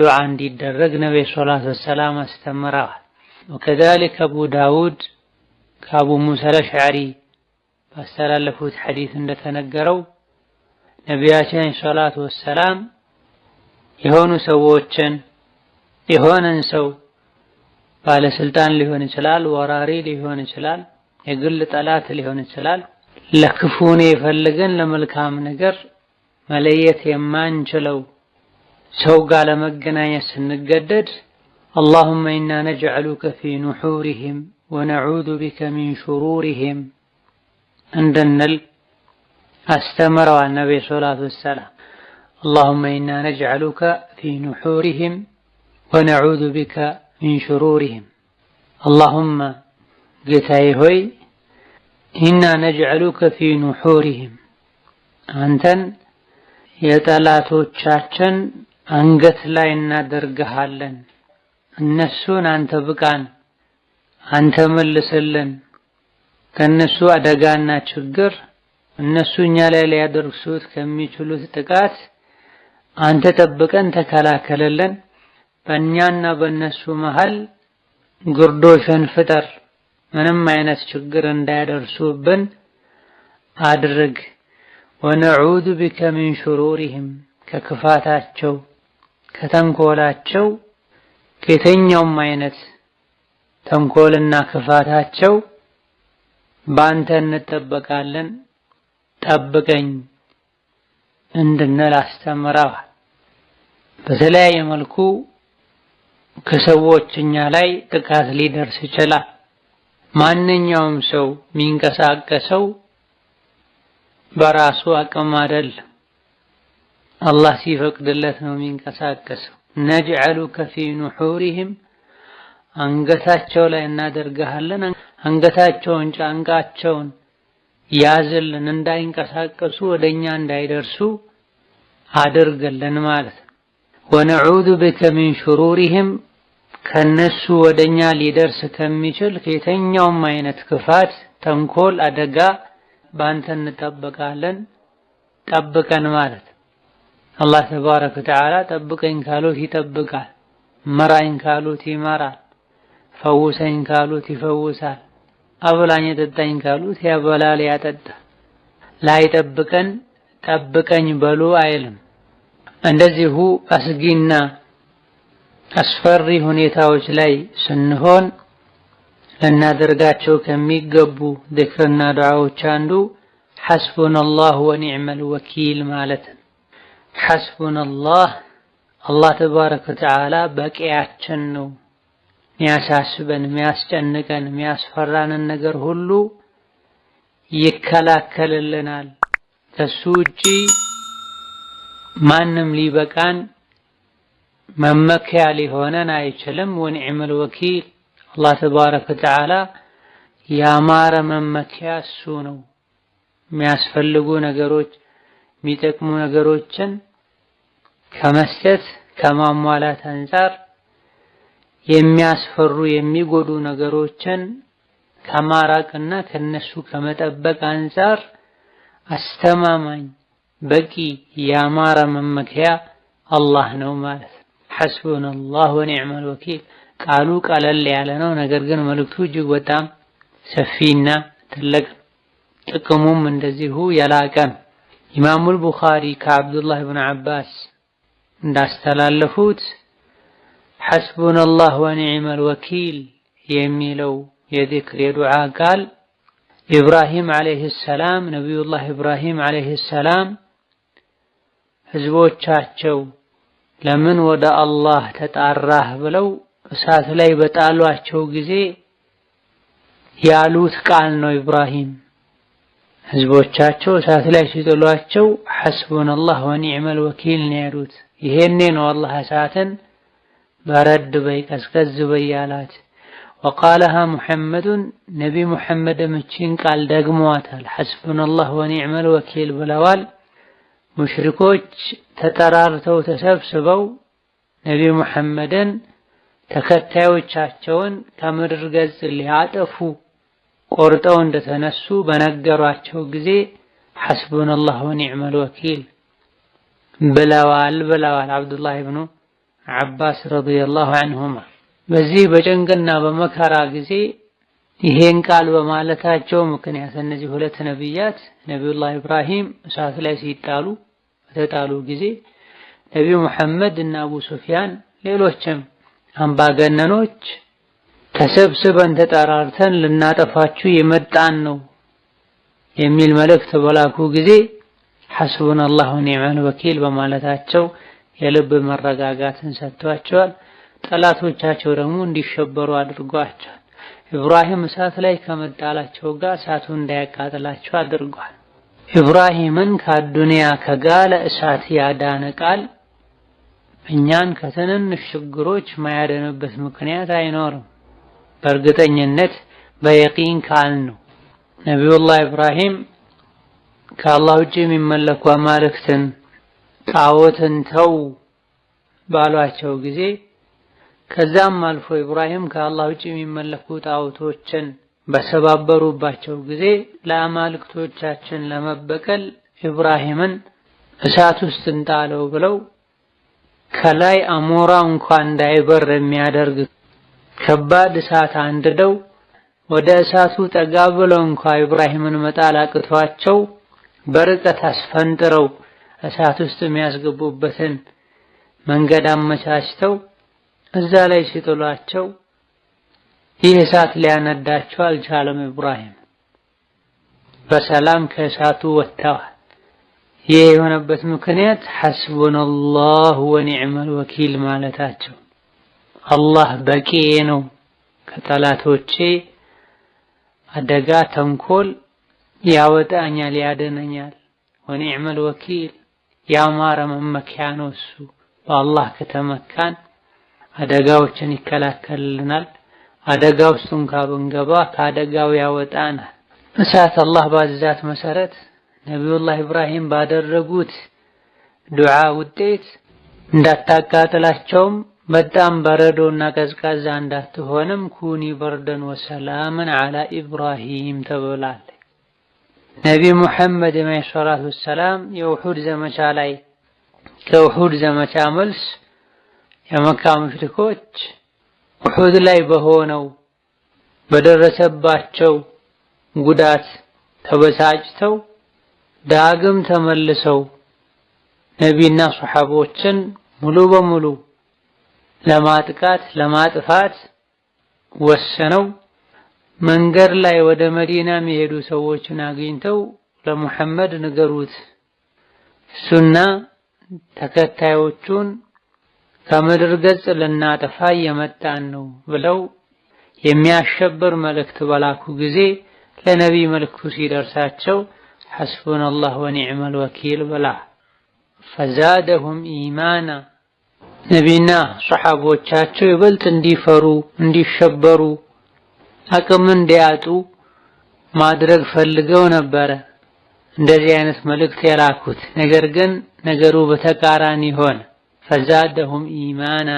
ዱዓ እንዲደረግ ሰለላሁ ዐለይሂ ወሰለም አስተምረዋል። ወከዛሊክ አቡ ዳውድ ከአቡ ሙሳ አልአሽዓሪ ባስተላለፉት ሐዲስ እንደተነገረው ነቢያችን ሰላቱ ወሰላም የሆኑ ሰዎችን የሆነን ሰው ባለስልጣን ሊሆን ይችላል፣ ወራሪ ሊሆን ይችላል፣ የግል ጠላት ሊሆን ይችላል። ለክፉኔ ፈልገን ለመልካም ነገር መለየት የማንችለው ሰው ጋር ለመገናኘት ስንገደድ አላሁመ ኢና ነጅዐሉከ ፊ ኑሑሪሂም ወነዑዙ ቢከ ሚን ሹሩሪሂም እንድንል አስተምረዋል ነቢዩ ሰላቱ ወሰላም። አላሁመ ኢና ነጅዐሉከ ፊ ኑሑሪሂም ወነዑዙ ቢከ ሚን ሹሩሪሂም። አላሁመ ጌታዬ ሆይ ኢና ነጅዐሉከ ፊ ኑሑሪሂም አንተን የጠላቶቻችን አንገት ላይ እናደርግሃለን። እነሱን አንተ ብቃን፣ አንተ መልስልን። ከእነሱ አደጋና ችግር እነሱ እኛ ላይ ሊያደርሱት ከሚችሉት ጥቃት አንተ ጠብቀን ተከላከለልን። በእኛና በእነሱ መሃል ግርዶሽን ፍጠር፣ ምንም አይነት ችግር እንዳያደርሱብን አድርግ። ወነዑዙ ቢከ ሚን ሹሩሪሂም ከክፋታቸው ከተንኮላቸው ከየትኛውም አይነት ተንኮልና ክፋታቸው በአንተ እንጠበቃለን ጠብቀኝ እንድንል አስተምረዋል። በተለያየ መልኩ ከሰዎች እኛ ላይ ጥቃት ሊደርስ ይችላል። ማንኛውም ሰው የሚንቀሳቀሰው በራሱ አቅም አይደለም፣ አላህ ሲፈቅድለት ነው የሚንቀሳቀሰው። ነጅዐሉከ ፊ ኑሑሪሂም አንገታቸው ላይ እናደርግሃለን። አንገታቸውን ጫንቃቸውን ያዝልን፣ እንዳይንቀሳቀሱ ወደኛ እንዳይደርሱ አድርግልን ማለት ነው። ወነዑዙ ቢከ ሚን ሹሩሪሂም ከነሱ ወደኛ ሊደርስ ከሚችል ከየትኛውም አይነት ክፋት፣ ተንኮል፣ አደጋ በአንተ እንጠበቃለን ጠብቀን ማለት አላህ ተባረከ ወተዓላ ጠብቀኝ ካሉት ይጠብቃል፣ መራኝ ካሉት ይመራል፣ ፈውሰኝ ካሉት ይፈውሳል፣ አብላኝ ጠጣኝ ካሉት ያበላል ያጠጣል። ላይጠብቀን ጠብቀኝ በሉ አይልም። እንደዚሁ አስጊና አስፈሪ ሁኔታዎች ላይ ስንሆን ልናደርጋቸው ከሚገቡ ዝክርና ዱዓዎች አንዱ ሐስቡነላህ ወኒዕመል ወኪል ማለት ነው። ሐስቡነላህ አላህ ተባረከ ወተዓላ በቂያችን ነው። ሚያሳስበን፣ ሚያስጨንቀን፣ ሚያስፈራንን ነገር ሁሉ ይከላከልልናል። ከሱ ውጪ ማንም ሊበቃን መመኪያ ሊሆነን አይችልም። ወኒዕመል ወኪል አላህ ተባረከ ወተዓላ ያማረ መመኪያ እሱ ነው። የሚያስፈልጉ ነገሮች የሚጠቅሙ ነገሮችን ከመስጠት ከማሟላት አንጻር የሚያስፈሩ የሚጎዱ ነገሮችን ከማራቅና ከነሱ ከመጠበቅ አንጻር አስተማማኝ በቂ ያማረ መመኪያ አላህ ነው ማለት ነው። ሐስቡነላህ ወኒዕመል ወኪል ቃሉ ቀለል ያለ ነው። ነገር ግን መልእክቱ እጅግ በጣም ሰፊና ትልቅ ጥቅሙም እንደዚሁ የላቀ ኢማሙል ቡኻሪ ከአብዱላህ ብን ዓባስ እንዳስተላለፉት ሐስቡነላህ ወኒዕመል ወኪል የሚለው የዚክር የዱዓ ቃል ኢብራሂም ዓለይሂ ሰላም ነቢዩላህ ኢብራሂም ዓለይሂ ሰላም ህዝቦቻቸው ለምን ወደ አላህ ተጣራህ ብለው እሳት ላይ በጣሏቸው ጊዜ ያሉት ቃል ነው። ኢብራሂም ህዝቦቻቸው እሳት ላይ ሲጥሏቸው ሐስቡነላህ ወኒዕመል ወኪል ነው ያሉት። ይሄኔ ነው አላህ እሳትን በረድ በይ ቀዝቀዝ በይ ያላት። ወቃለሃ ሙሐመዱን ነቢ ሙሐመድም እቺን ቃል ደግመዋታል። ሐስቡነላህ ወኒዕመል ወኪል ብለዋል። ሙሽሪኮች ተጠራርተው ተሰብስበው ነቢ ሙሐመድን ተከታዮቻቸውን ከምድር ገጽ ሊያጠፉ ቆርጠው እንደተነሱ በነገሯቸው ጊዜ ሐስቡነላህ ወኒዕመል ወኪል ብለዋል ብለዋል አብዱላህ ብኑ ዓባስ ረዲየላሁ ዐንሁማ። በዚህ በጭንቅና በመከራ ጊዜ ይሄን ቃል በማለታቸው ምክንያት እነዚህ ሁለት ነቢያት ነቢዩላህ ኢብራሂም እሳት ላይ ሲጣሉ በተጣሉ ጊዜ ነቢዩ መሐመድ እና አቡ ሱፊያን ሌሎችም አምባገነኖች ተሰብስበን ተጠራርተን ልናጠፋችሁ የመጣን ነው የሚል መልእክት በላኩ ጊዜ ሐስቡነላህ ወኒዕመል ወኪል በማለታቸው የልብ መረጋጋትን ሰጥቷቸዋል። ጠላቶቻቸው ደግሞ እንዲሸበሩ አድርጓቸዋል። ኢብራሂም እሳት ላይ ከመጣላቸው ጋር እሳቱ እንዳያቃጥላቸው አድርጓል። ኢብራሂምን ከአዱንያ ከጋለ እሳት ያዳነ ቃል እኛን ከትንንሽ ችግሮች ማያደንበት ምክንያት አይኖርም። በእርግጠኝነት በየቂን ካል ነው። ነቢዩላህ ኢብራሂም ከአላህ ውጭ የሚመለኩ አማልክትን ጣዖትን ተው ባሏቸው ጊዜ ከዛም አልፎ ኢብራሂም ከአላህ ውጭ የሚመለኩ ጣዖቶችን በሰባበሩባቸው ጊዜ ለአማልክቶቻችን ለመበቀል ኢብራሂምን እሳት ውስጥ እንጣለው ብለው ከላይ አሞራ እንኳን እንዳይበር የሚያደርግ ከባድ እሳት አንድደው ወደ እሳቱ ጠጋ ብለው እንኳ ኢብራሂምን መጣል አቅቷቸው በርቀት አስፈንጥረው እሳት ውስጥ የሚያስገቡበትን መንገድ አመቻችተው እዛ ላይ ሲጥሏቸው ይህ እሳት ሊያነዳቸው አልቻለም። ኢብራሂም በሰላም ከእሳቱ ወጥተዋል። ይህ የሆነበት ምክንያት ሐስቡነላሁ ወኒዕመል ወኪል ማለታቸው አላህ በቂዬ ነው ከጠላቶቼ አደጋ ተንኮል ያወጣኛል፣ ያደነኛል። ወኒዕመል ወኪል ያማረ መመኪያ ነው እሱ። በአላህ ከተመካን አደጋዎችን ይከላከልልናል። አደጋ ውስጥ እንኳ ብንገባ ከአደጋው ያወጣናል። እሳት አላህ ባዛት መሰረት ነቢዩላህ ኢብራሂም ባደረጉት ዱዓ ውጤት እንዳታቃጥላቸውም በጣም በረዶና ቀዝቃዛ እንዳትሆንም ኩኒ በርደን ወሰላምን አላ ኢብራሂም ተብላለች። ነቢ ሙሐመድ ዓለይሂ ሰላቱ ወሰላም የውሑድ ዘመቻ ላይ ከውሑድ ዘመቻ መልስ የመካ ሙሽሪኮች ውሑድ ላይ በሆነው በደረሰባቸው ጉዳት ተበሳጭተው ዳግም ተመልሰው ነቢና ሱሐቦችን ሙሉ በሙሉ ለማጥቃት ለማጥፋት ወሰነው። መንገድ ላይ ወደ መዲና የሚሄዱ ሰዎችን አግኝተው ለሙሐመድ ንገሩት፣ እሱና ተከታዮቹን ከምድር ገጽ ልናጠፋ እየመጣን ነው ብለው የሚያሸብር መልእክት በላኩ ጊዜ ለነቢይ መልእክቱ ሲደርሳቸው ሐስቡነላህ ወኒዕመል ወኪል ብላ ፈዛደሁም ኢማና ነቢና ሰሓቦቻቸው ይበልጥ እንዲፈሩ እንዲሸበሩ አቅም እንዲያጡ ማድረግ ፈልገው ነበረ እንደዚህ አይነት መልእክት የላኩት። ነገር ግን ነገሩ በተቃራኒ ሆነ። ፈዛደሁም ኢማና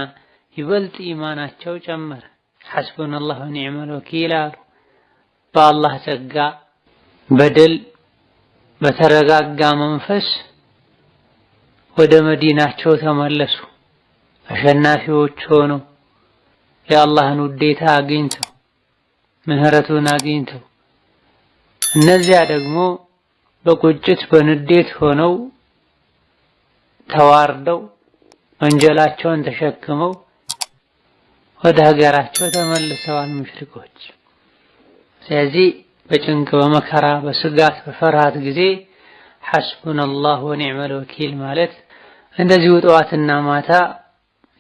ይበልጥ ኢማናቸው ጨመረ። ሐስቡነላህ ወኒዕመል ወኪል አሉ። በአላህ ጸጋ በድል በተረጋጋ መንፈስ ወደ መዲናቸው ተመለሱ። አሸናፊዎች ሆነው የአላህን ውዴታ አግኝተው ምህረቱን አግኝተው እነዚያ ደግሞ በቁጭት በንዴት ሆነው ተዋርደው ወንጀላቸውን ተሸክመው ወደ ሀገራቸው ተመልሰዋል ሙሽሪኮች። ስለዚህ በጭንቅ በመከራ በስጋት በፍርሃት ጊዜ ሐስቡነላህ ወኒዕመል ወኪል ማለት እንደዚሁ ጠዋትና ማታ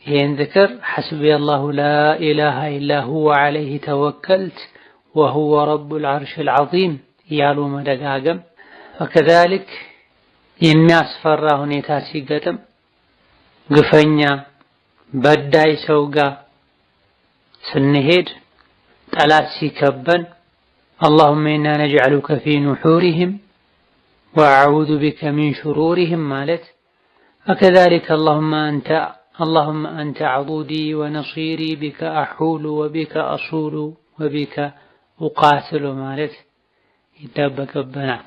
ይህን ዝክር ሐስቢየላሁ ላኢላሃ ኢላ ሁወ ዐለይሂ ተወከልት ወሁወ ረቡል ዐርሺል ዐዚም እያሉ መደጋገም ወከዛሊክ የሚያስፈራ ሁኔታ ሲገጥም ግፈኛ በዳይ ሰው ጋር ስንሄድ ጠላት ሲከበን አላሁመ ኢና ነጅዐሉከ ፊ ኑሑሪሂም ወአዑዙ ቢከ ሚን ሹሩሪሂም ማለት ወከዛሊከ አላሁመ አንተ አላሁመ አንተ ዐዱዲ ወነሲሪ ቢከ አሑሉ ወቢከ አሱሉ ወቢከ ኡቃትሉ ማለት ይጠበቅብናል።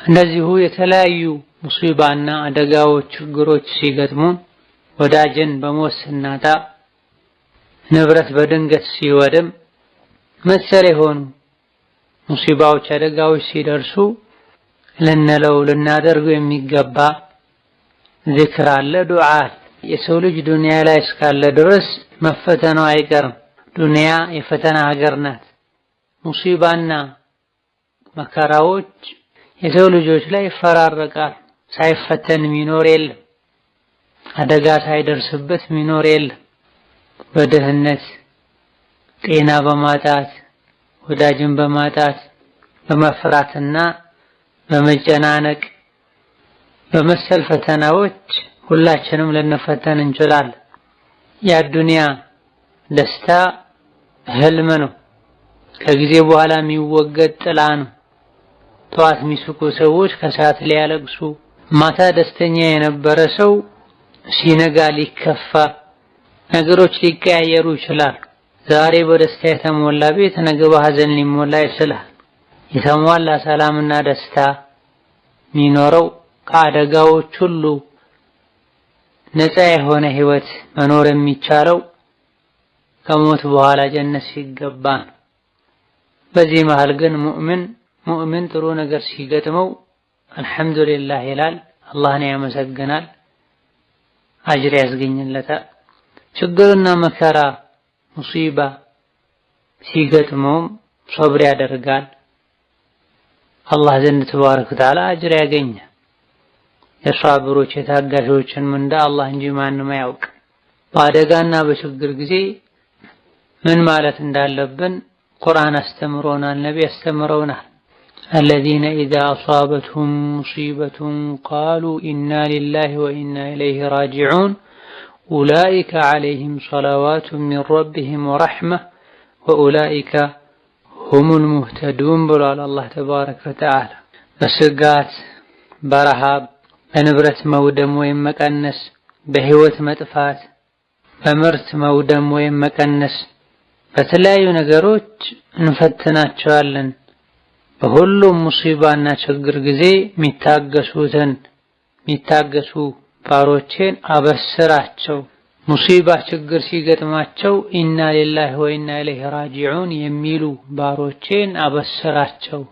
እንደዚሁ የተለያዩ ሙሲባና አደጋዎች፣ ችግሮች ሲገጥሙን ወዳጅን በሞት ስናጣ፣ ንብረት በድንገት ሲወድም መሰል የሆኑ ሙሲባዎች፣ አደጋዎች ሲደርሱ ልንለው ልናደርገው የሚገባ ዚክር አለ፣ ዱዓ የሰው ልጅ ዱንያ ላይ እስካለ ድረስ መፈተኑ አይቀርም። ዱንያ የፈተና ሀገር ናት። ሙሲባና መከራዎች የሰው ልጆች ላይ ይፈራረቃል። ሳይፈተን የሚኖር የለም። አደጋ ሳይደርስበት የሚኖር የለም። በድህነት ጤና በማጣት ወዳጅን በማጣት በመፍራትና በመጨናነቅ በመሰል ፈተናዎች ሁላችንም ልንፈተን እንችላለን። የአዱንያ ደስታ ህልም ነው። ከጊዜ በኋላ የሚወገድ ጥላ ነው። ጠዋት የሚስቁ ሰዎች ከሰዓት ሊያለቅሱ፣ ማታ ደስተኛ የነበረ ሰው ሲነጋ ሊከፋ፣ ነገሮች ሊቀያየሩ ይችላሉ። ዛሬ በደስታ የተሞላ ቤት ነገ በሐዘን ሊሞላ ይችላል። የተሟላ ሰላምና ደስታ የሚኖረው ከአደጋዎች ሁሉ ነፃ የሆነ ህይወት መኖር የሚቻለው ከሞት በኋላ ጀነት ሲገባ ነው። በዚህ መሃል ግን ሙእምን ሙእምን ጥሩ ነገር ሲገጥመው አልሐምዱሊላህ ይላል፣ አላህን ያመሰግናል፣ አጅር ያስገኝለታል። ችግርና መከራ ሙሲባ ሲገጥመውም ሶብር ያደርጋል። አላህ ዘንድ ተባረከ ወተዓላ አጅር ያገኛል። የሷብሮች የታጋሾችን ምንዳ አላህ እንጂ ማንም አያውቅ። በአደጋና በችግር ጊዜ ምን ማለት እንዳለብን ቁርአን አስተምሮናል፣ ነቢ አስተምረውናል። አለዚነ ኢዛ አሷበትሁም ሙሲበቱን ቃሉ ኢና ሊላሂ ወኢና ኢለይሂ ራጂዑን ኡላኢከ ዐለይሂም ሰለዋቱ ሚን ረቢሂም ወረሕመህ ወኡላኢከ ሁሙል ሙህተዱን ብሏል አላህ ተባረከ ወተዓላ። በስጋት በረሃብ በንብረት መውደም ወይም መቀነስ፣ በህይወት መጥፋት፣ በምርት መውደም ወይም መቀነስ፣ በተለያዩ ነገሮች እንፈትናቸዋለን። በሁሉም ሙሲባና ችግር ጊዜ የሚታገሱትን የሚታገሱ ባሮቼን አበስራቸው። ሙሲባ ችግር ሲገጥማቸው ኢና ሊላሂ ወኢና ኢለይሂ ራጂዑን የሚሉ ባሮቼን አበስራቸው።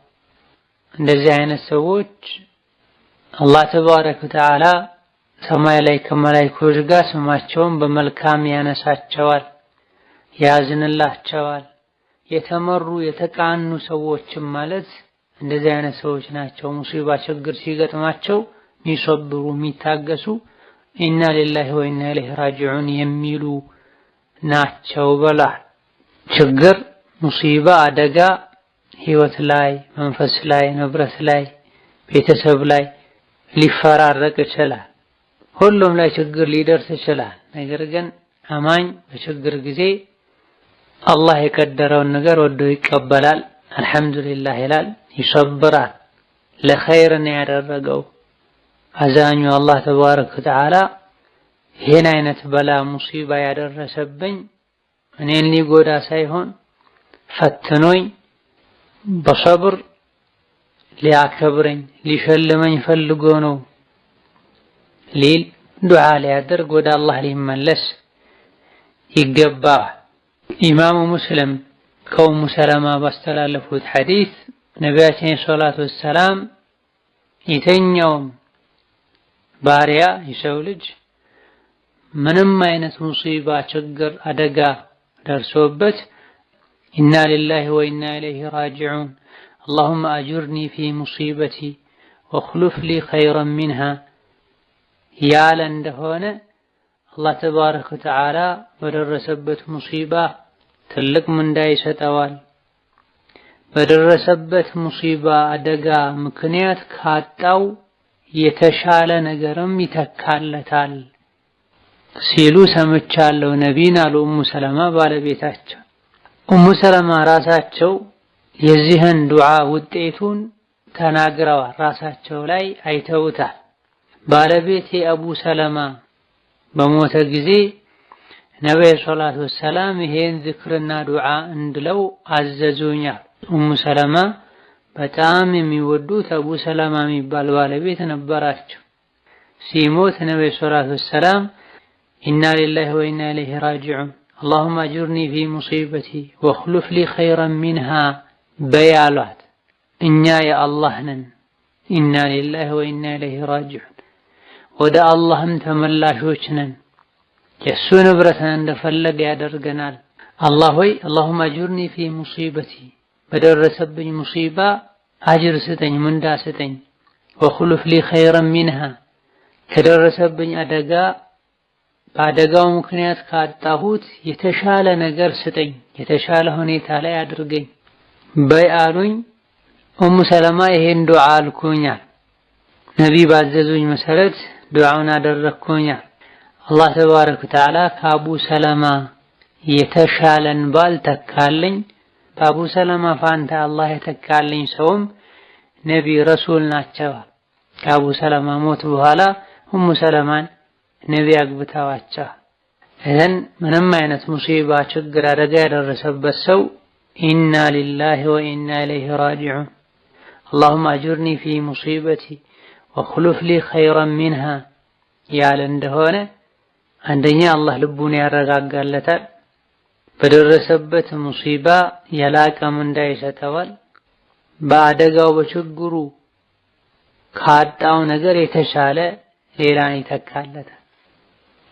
እንደዚህ አይነት ሰዎች አላህ ተባረከ ወተዓላ ሰማይ ላይ ከመላኢኮች ጋር ስማቸውን በመልካም ያነሳቸዋል፣ ያዝንላቸዋል። የተመሩ የተቃኑ ሰዎችም ማለት እንደዚህ አይነት ሰዎች ናቸው። ሙሲባ ችግር ሲገጥማቸው የሚሰብሩ የሚታገሱ ኢና ሊላሂ ወኢና ኢለይሂ ራጂዑን የሚሉ ናቸው በላል። ችግር፣ ሙሲባ፣ አደጋ ህይወት ላይ፣ መንፈስ ላይ፣ ንብረት ላይ፣ ቤተሰብ ላይ ሊፈራረቅ ይችላል። ሁሉም ላይ ችግር ሊደርስ ይችላል። ነገር ግን አማኝ በችግር ጊዜ አላህ የቀደረውን ነገር ወዶ ይቀበላል። አልሐምዱሊላህ ይላል፣ ይሰብራል። ለኸይር ነው ያደረገው አዛኙ አላህ ተባረከ ወተዓላ ይህን አይነት በላ ሙሲባ ያደረሰብኝ እኔን ሊጎዳ ሳይሆን ፈትኖኝ በሰብር ሊያከብረኝ ሊሸልመኝ ፈልጎ ነው ሊል ዱዓ ሊያደርግ ወደ አላህ ሊመለስ ይገባል። ኢማሙ ሙስሊም ከኡሙ ሰለማ ባስተላለፉት ሐዲስ ነቢያችን ሰላቱ ወሰላም የተኛውም ባሪያ የሰው ልጅ ምንም አይነት ሙሲባ፣ ችግር፣ አደጋ ደርሶበት ኢና ሊላሂ ወኢና ኢለይሂ ራጂዑን አላሁመ አጅርኒ ፊ ሙሲበቲ ወኽሉፍ ሊ ኸይረን ሚንሃ ያለ እንደሆነ አላህ ተባረከ ወተዓላ በደረሰበት ሙሲባ ትልቅ ምንዳ ይሰጠዋል። በደረሰበት ሙሲባ አደጋ ምክንያት ካጣው የተሻለ ነገርም ይተካለታል ሲሉ ሰምቻለሁ ነቢን አሉ ኡሙ ሰለማ ባለቤታቸው። ኡሙ ሰለማ ራሳቸው የዚህን ዱዓ ውጤቱን ተናግረዋል። ራሳቸው ላይ አይተውታል። ባለቤቴ አቡ ሰለማ በሞተ ጊዜ ነቢዩ ሰላቱ ወሰላም ይሄን ዝክርና ዱዓ እንድለው አዘዙኛል። ኡሙ ሰለማ በጣም የሚወዱት አቡ ሰለማ የሚባል ባለቤት ነበራቸው። ሲሞት ነቢዩ ሰላቱ ወሰላም ኢና ሊላሂ ወኢና ኢለይሂ ራጂዑን አላሁመ አጅርኒ ፊ ሙሲበቲ ወኽሉፍ ሊ ኸይረን ሚንሃ በያሏት። እኛ የአላህ ነን። ኢና ሊላሂ ወኢና ኢለይሂ ራጂዑን ወደ አላህም ተመላሾች ነን። የእሱ ንብረት እንደፈለገ ያደርገናል። አላህ ሆይ አላሁመ አጅርኒ ፊ ሙሲበቲ በደረሰብኝ ሙሲባ አጅር ስጠኝ፣ ምንዳ ስጠኝ። ወኽሉፍ ሊ ኸይረን ሚንሃ ከደረሰብኝ አደጋ በአደጋው ምክንያት ካጣሁት የተሻለ ነገር ስጠኝ፣ የተሻለ ሁኔታ ላይ አድርገኝ በይ አሉኝ። ኡሙ ሰለማ ይሄን ዱዓ አልኩኛል። ነቢይ ባዘዙኝ መሰረት ዱዓውን አደረግኩኛል። አላህ ተባረከ ወተዓላ ከአቡ ሰለማ የተሻለን ባል ተካልኝ። በአቡ ሰለማ ፋንታ አላህ የተካልኝ ሰውም ነቢይ ረሱል ናቸው። ከአቡ ሰለማ ሞት በኋላ ኡሙ ሰለማን ነቢይ አግብተዋቸው። እዘን ምንም አይነት ሙሲባ፣ ችግር፣ አደጋ የደረሰበት ሰው ኢና ሊላሂ ወኢና ኢለይሂ ራጂዑን አላሁመ አጅርኒ ፊ ሙሲበቲ ወኽሉፍ ሊ ኸይረን ሚንሃ ያለ እንደሆነ አንደኛ አላህ ልቡን ያረጋጋለታል። በደረሰበት ሙሲባ የላቀ ምንዳ ይሰጠዋል። በአደጋው በችግሩ ካጣው ነገር የተሻለ ሌላን ይተካለታል።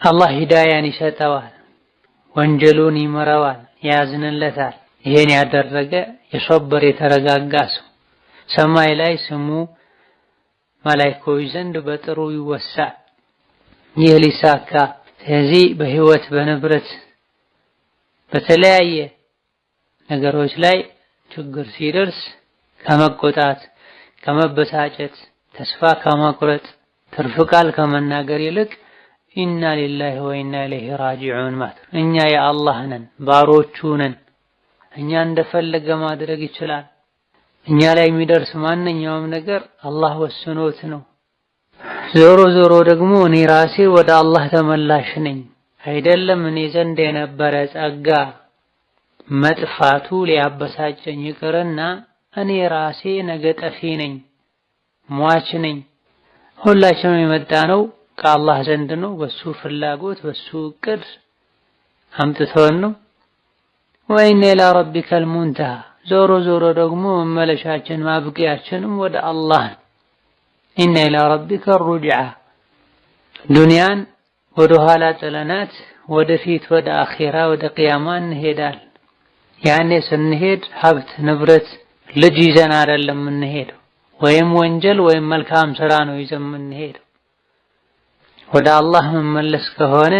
አላህ ሂዳያን ይሰጠዋል፣ ወንጀሉን ይመረዋል፣ ያዝንለታል። ይሄን ያደረገ የሶበር የተረጋጋ ሰው ሰማይ ላይ ስሙ መላኢኮች ዘንድ በጥሩ ይወሳል። ይህ ሊሳካ ስለዚህ በህይወት በንብረት በተለያየ ነገሮች ላይ ችግር ሲደርስ ከመቆጣት ከመበሳጨት ተስፋ ከመቁረጥ ትርፍ ቃል ከመናገር ይልቅ ኢና ሊላሂ ወኢና ኢለይሂ ራጂዑን ማለት እኛ የአላህ ነን፣ ባሮቹ ነን። እኛ እንደፈለገ ማድረግ ይችላል። እኛ ላይ የሚደርስ ማንኛውም ነገር አላህ ወስኖት ነው። ዞሮ ዞሮ ደግሞ እኔ ራሴ ወደ አላህ ተመላሽ ነኝ። አይደለም እኔ ዘንድ የነበረ ጸጋ መጥፋቱ ሊያበሳጨኝ ይቅርና እኔ ራሴ ነገ ጠፊ ነኝ፣ ሟች ነኝ። ሁላችንም የመጣ ነው ከአላህ ዘንድ ነው። በሱ ፍላጎት በሱ እቅድ አምጥቶን ነው። ወኢነ ኢላ ሙንተሃ ዞሮ ዞሮ ደግሞ መመለሻችን ማብቂያችንም ወደ አላህ ነው። ኢነ ኢላ ረቢከ ሩጅዓ ዱንያን ወደ ኋላ ጥለናት ወደፊት ወደ አኼራ ወደ ቅያማ እንሄዳል። ያኔ ስንሄድ ሀብት ንብረት ልጅ ይዘን አይደለም የምንሄደው፣ ወይም ወንጀል ወይም መልካም ስራ ነው ይዘን የምንሄደው። ወደ አላህ መመለስ ከሆነ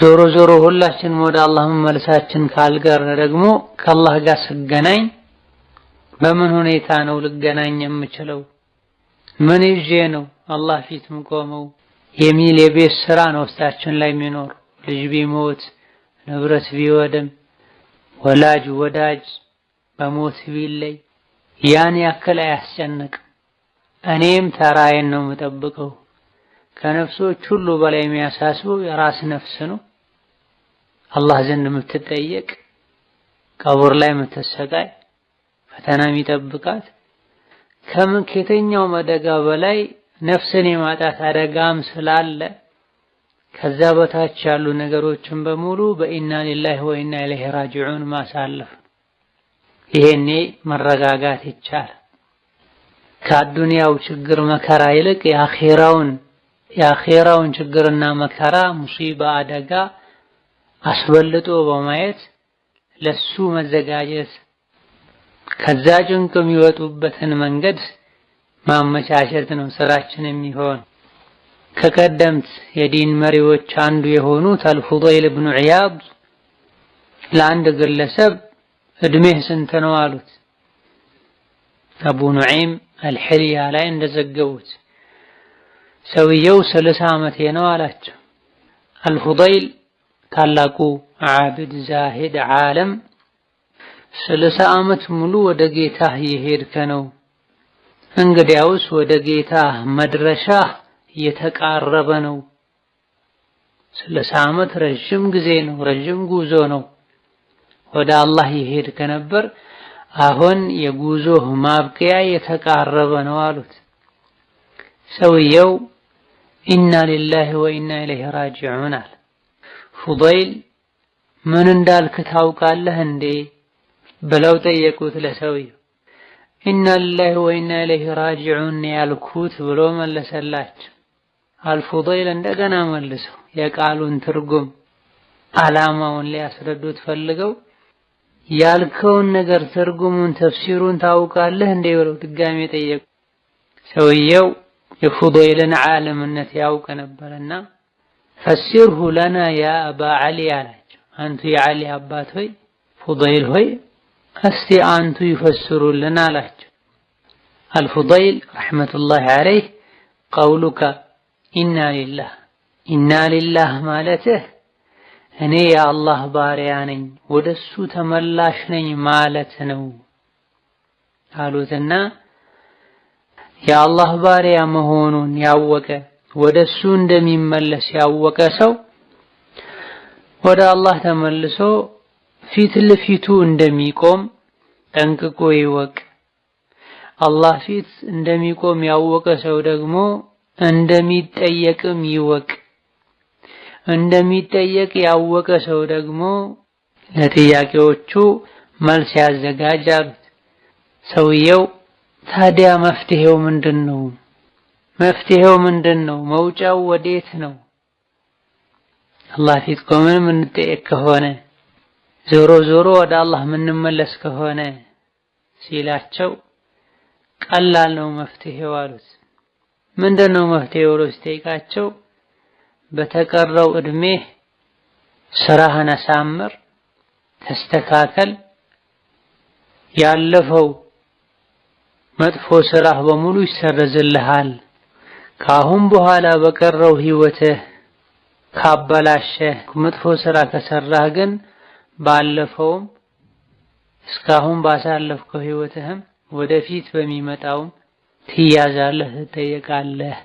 ዞሮ ዞሮ ሁላችንም ወደ አላህ መመለሳችን ካልቀረ ደግሞ ከአላህ ጋር ስገናኝ በምን ሁኔታ ነው ልገናኝ የምችለው? ምን ይዤ ነው አላህ ፊት የምቆመው የሚል የቤት ስራ ነው ውስጣችን ላይ የሚኖር። ልጅ ቢሞት ንብረት ቢወድም ወላጅ ወዳጅ በሞት ቢለይ ያን ያክል አያስጨንቅም። እኔም ተራዬን ነው የምጠብቀው። ከነፍሶች ሁሉ በላይ የሚያሳስበው የራስ ነፍስ ነው። አላህ ዘንድ የምትጠየቅ ቀቡር ላይ የምትሰቃይ ፈተና የሚጠብቃት ከምን ከየትኛውም አደጋ በላይ ነፍስን የማጣት አደጋም ስላለ ከዛ በታች ያሉ ነገሮችን በሙሉ በኢና ሊላሂ ወኢና ኢለይሂ ራጂዑን ማሳለፍ ይሄኔ መረጋጋት ይቻላል። ከአዱንያው ችግር መከራ ይልቅ የአኼራውን የአኼራውን ችግርና መከራ ሙሲባ አደጋ አስበልጦ በማየት ለሱ መዘጋጀት ከዛ ጭንቅ የሚወጡበትን መንገድ ማመቻቸት ነው ስራችን የሚሆን። ከቀደምት የዲን መሪዎች አንዱ የሆኑት አልፉደይል ብኑ ዒያድ ለአንድ ግለሰብ እድሜህ ስንት ነው አሉት። አቡ ኑዒም አልሕልያ ላይ እንደዘገቡት ሰውየው ስልሳ ዓመቴ ነው አላቸው። አልፉደይል ታላቁ ዓብድ ዛሂድ ዓለም ስልሳ ዓመት ሙሉ ወደ ጌታህ የሄድከ ነው። እንግዲያውስ ወደ ጌታህ መድረሻ እየተቃረበ ነው። ስልሳ ዓመት ረዥም ጊዜ ነው፣ ረዥም ጉዞ ነው። ወደ አላህ የሄድከ ነበር። አሁን የጉዞህ ማብቂያ የተቃረበ ነው አሉት። ሰውየው ኢና ሊላሂ ወኢና ኢለይሂ ራጂዑን አለ። ፉደይል ምን እንዳልክ ታውቃለህ እንዴ ብለው ጠየቁት ለሰውየው። ኢና ሊላሂ ወኢና ኢለይሂ ራጂዑን ያልኩት ብሎ መለሰላቸው። አልፉደይል እንደገና መልሰው የቃሉን ትርጉም ዓላማውን ሊያስረዱት ፈልገው ያልከውን ነገር ትርጉሙን ተፍሲሩን ታውቃለህ እንዴ ብለው ድጋሜ ጠየቁ። ሰውየው የፉደይልን ዓለምነት ያውቅ ነበርና ፈሲርሁ ለና ያ አባ ዓሊ አላቸው። አንቱ የዓሊ አባት ሆይ ፉደይል ሆይ እስቲ አንቱ ይፈስሩልን አላቸው። አልፉደይል ረሕመቱላሂ ዓለይህ ቀውሉከ ኢና ሊላህ ኢና ሊላህ ማለትህ እኔ የአላህ ባሪያ ነኝ ወደሱ ተመላሽ ነኝ ማለት ነው አሉትና የአላህ ባሪያ መሆኑን ያወቀ ወደሱ እንደሚመለስ ያወቀ ሰው ወደ አላህ ተመልሶ ፊት ለፊቱ እንደሚቆም ጠንቅቆ ይወቅ። አላህ ፊት እንደሚቆም ያወቀ ሰው ደግሞ እንደሚጠየቅም ይወቅ። እንደሚጠየቅ ያወቀ ሰው ደግሞ ለጥያቄዎቹ መልስ አሉት። ሰውየው ታዲያ መፍትሄው ምንድን ነው? መፍትሄው ምንድን ነው? መውጫው ወዴት ነው? አላህ ፊት ቆመን የምንጠየቅ ከሆነ ዞሮ ዞሮ ወደ አላህ የምንመለስ ከሆነ ሲላቸው ቀላል ነው መፍትሄው አሉት። ምንድን ነው መፍትሄው ብሎ ሲጠይቃቸው በተቀረው እድሜህ ስራህን አሳምር፣ ተስተካከል፣ ያለፈው መጥፎ ስራህ በሙሉ ይሰረዝልሃል። ከአሁን በኋላ በቀረው ህይወትህ ካበላሸህ መጥፎ ስራ ከሰራህ ግን ባለፈውም እስካሁን ባሳለፍከው ህይወትህም ወደፊት በሚመጣውም ትያዛለህ፣ ትጠየቃለህ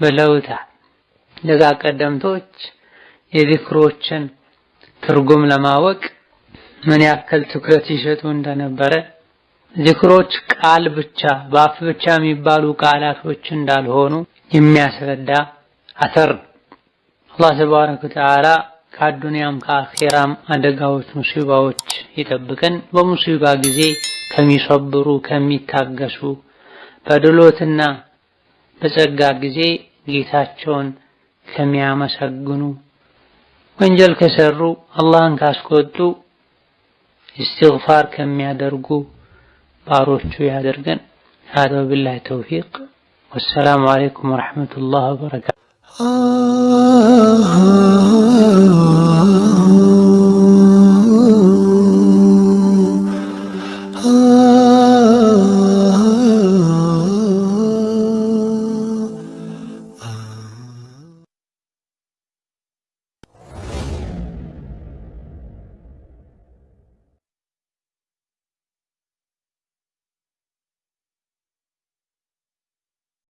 ብለውታል። ደጋ ቀደምቶች የዚክሮችን ትርጉም ለማወቅ ምን ያክል ትኩረት ይሰጡ እንደነበረ ዚክሮች ቃል ብቻ በአፍ ብቻ የሚባሉ ቃላቶች እንዳልሆኑ የሚያስረዳ አተር አላህ ተባረከ ወተዓላ ከአዱንያም ከአኼራም አደጋዎች፣ ሙሲባዎች ይጠብቀን። በሙሲባ ጊዜ ከሚሰብሩ ከሚታገሱ፣ በድሎትና በጸጋ ጊዜ ጌታቸውን ከሚያመሰግኑ፣ ወንጀል ከሰሩ አላህን ካስቆጡ እስትግፋር ከሚያደርጉ ባሮቹ ያደርገን። ሀዛ ወቢላሂ ተውፊቅ ወሰላሙ አለይኩም ወረሕመቱላህ ወበረካቱ።